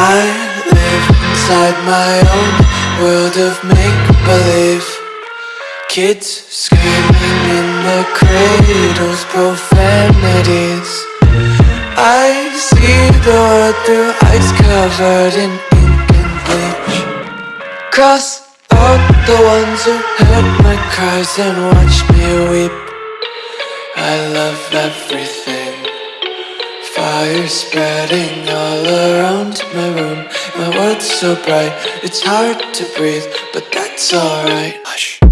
inside my own world of make-believe. Kids screaming in the cradles, profanities. I see the world through ice covered in ink and bleach. Cross out the ones who heard my cries and watched me weep. I love everything Fire spreading all around my room. My world's so bright, it's hard to breathe But that's alright. Hush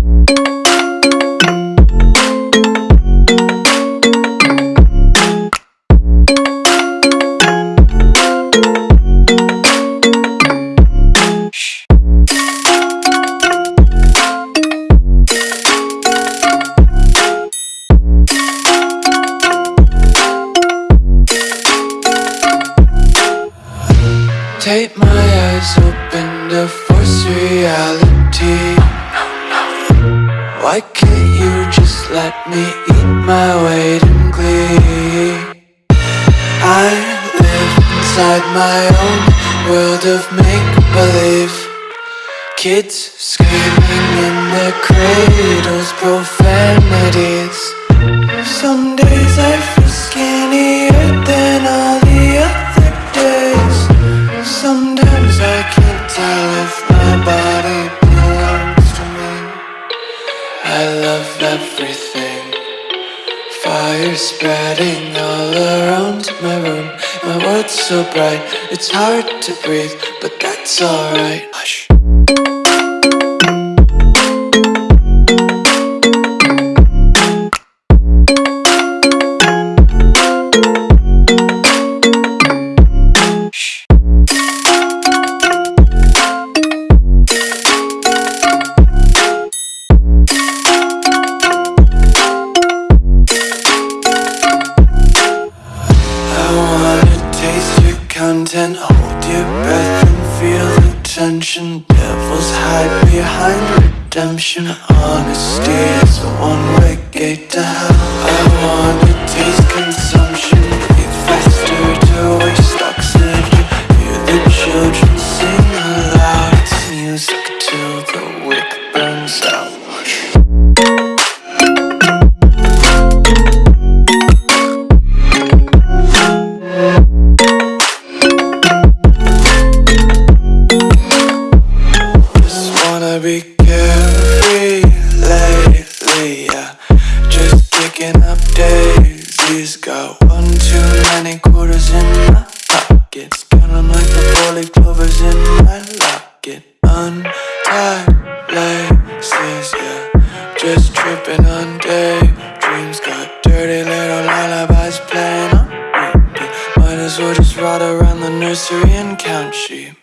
Take my eyes open to force reality. Why can't you just let me eat my weight in glee? I live inside my own world of make-believe. Kids screaming in their cradles, profanities. Some everything. Fire spreading all around my room. My world's so bright, it's hard to breathe But that's alright. Hush content Hold your breath and feel the tension. Devils hide behind redemption. Honesty is a one-way gate to hell. I wanna Untied laces, yeah. Just tripping on daydreams. Got dirty little lullabies playing on repeat. Might as well just ride around the nursery and count sheep